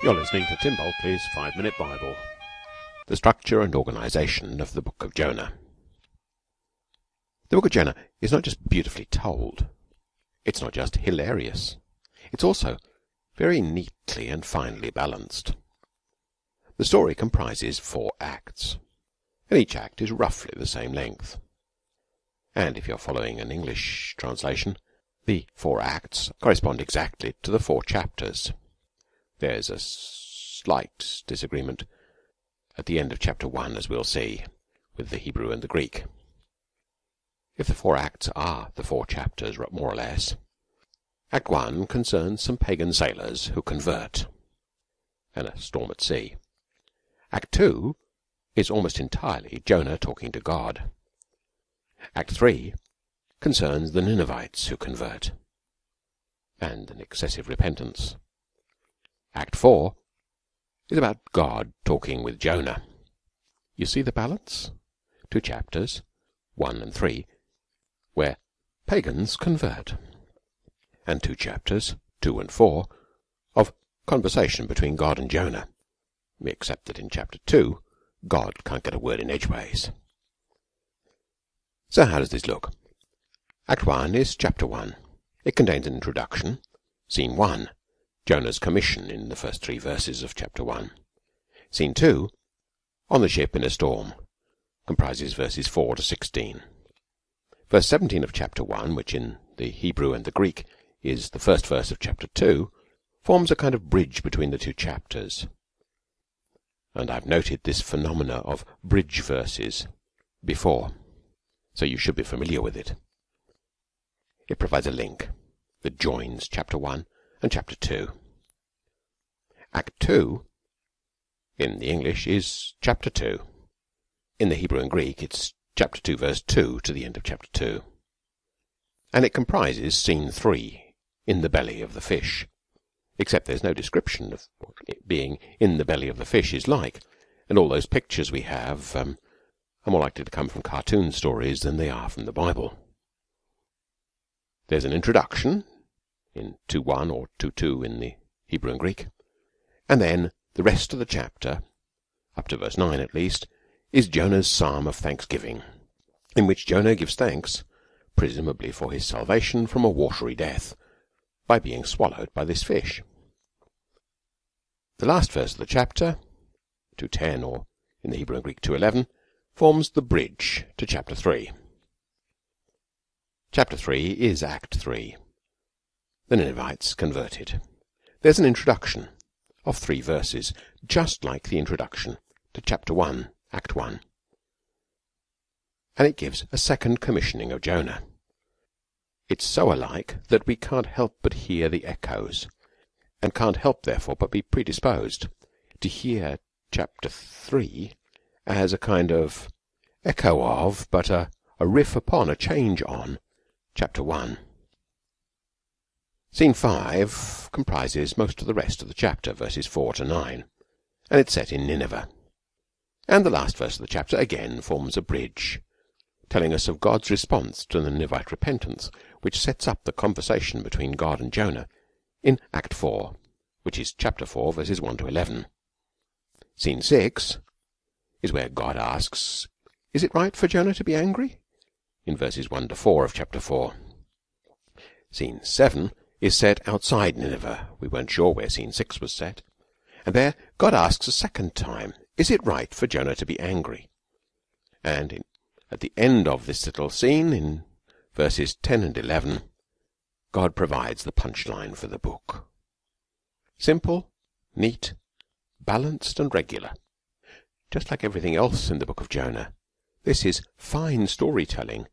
You're listening to Tim Bulkeley's Five Minute Bible. The structure and organization of the Book of Jonah. The Book of Jonah is not just beautifully told, it's not just hilarious, it's also very neatly and finely balanced. The story comprises four acts, and each act is roughly the same length. And if you're following an English translation, the four acts correspond exactly to the four chapters. There's a slight disagreement at the end of chapter 1, as we'll see, with the Hebrew and the Greek. If the four acts are the four chapters, more or less, Act 1 concerns some pagan sailors who convert and a storm at sea. Act 2 is almost entirely Jonah talking to God. Act 3 concerns the Ninevites who convert and an excessive repentance. Act 4 is about God talking with Jonah. You see the balance? Two chapters, 1 and 3, where pagans convert, and two chapters, 2 and 4, of conversation between God and Jonah, except that in chapter 2, God can't get a word in edgeways. So how does this look? Act 1 is chapter 1. It contains an introduction, scene 1, Jonah's commission in the first three verses of chapter 1. Scene 2, on the ship in a storm, comprises verses 4 to 16. Verse 17 of chapter 1, which in the Hebrew and the Greek is the first verse of chapter 2, forms a kind of bridge between the two chapters. And I've noted this phenomena of bridge verses before, so you should be familiar with it. It provides a link that joins chapter 1 and chapter 2. Act 2 in the English is chapter 2. In the Hebrew and Greek it's chapter 2 verse 2 to the end of chapter 2. And it comprises scene 3 in the belly of the fish. Except there's no description of what it being in the belly of the fish is like. And all those pictures we have um, are more likely to come from cartoon stories than they are from the Bible. There's an introduction in 2.1 or 2.2 in the Hebrew and Greek. And then the rest of the chapter, up to verse 9 at least, is Jonah's psalm of thanksgiving, in which Jonah gives thanks, presumably for his salvation from a watery death, by being swallowed by this fish. The last verse of the chapter, 2.10 or in the Hebrew and Greek 2.11, forms the bridge to chapter 3. Chapter 3 is Act 3 the Ninevites converted. There's an introduction of three verses, just like the introduction to chapter 1, Act 1. And it gives a second commissioning of Jonah. It's so alike that we can't help but hear the echoes, and can't help, therefore, but be predisposed to hear chapter 3 as a kind of echo of, but a, a riff upon, a change on, chapter 1. Scene 5 comprises most of the rest of the chapter, verses 4 to 9, and it's set in Nineveh. And the last verse of the chapter again forms a bridge, telling us of God's response to the Ninevite repentance, which sets up the conversation between God and Jonah in Act 4, which is chapter 4, verses 1 to 11. Scene 6 is where God asks, Is it right for Jonah to be angry? in verses 1 to 4 of chapter 4. Scene 7 is set outside Nineveh. We weren't sure where scene 6 was set. And there God asks a second time, is it right for Jonah to be angry? And in, at the end of this little scene, in verses 10 and 11, God provides the punchline for the book. Simple, neat, balanced and regular. Just like everything else in the book of Jonah, this is fine storytelling,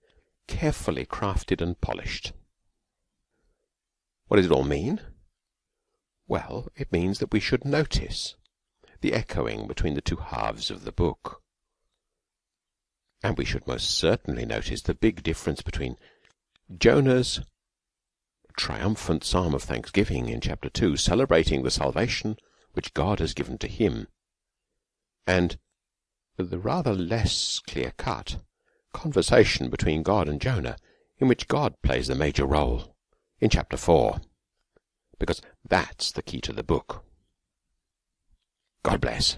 carefully crafted and polished. What does it all mean? Well, it means that we should notice the echoing between the two halves of the book. And we should most certainly notice the big difference between Jonah's triumphant psalm of thanksgiving in chapter 2, celebrating the salvation which God has given to him, and the rather less clear cut conversation between God and Jonah, in which God plays the major role in chapter 4 because that's the key to the book. God bless.